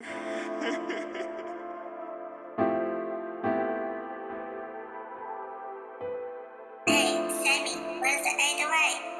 hey, Sammy, where's the egg away?